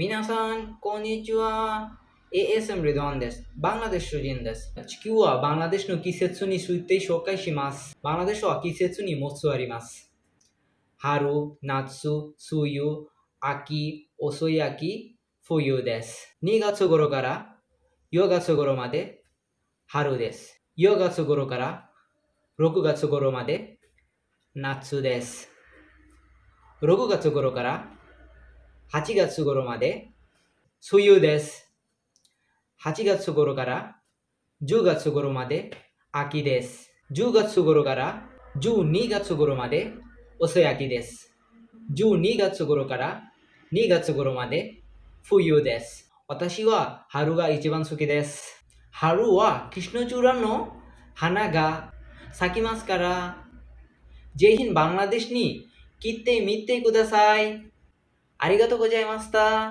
皆さん、こんにちは。ASM リドンです。バングラデシュ人です。地球はバングラデシュの季節について紹介します。バングラデシュは季節にもつあります。春、夏、梅雨、秋、遅い秋、冬です。2月頃から4月頃まで春です。4月頃から6月頃まで夏です。6月頃から8月頃まで梅雨です。8月頃から10月頃まで秋です。10月頃から12月頃まで遅い秋です。12月頃から2月頃まで冬です。私は春が一番好きです。春はキシノチュラの花が咲きますから、ぜひバングラデシュに来てみてください。ありがとうございました。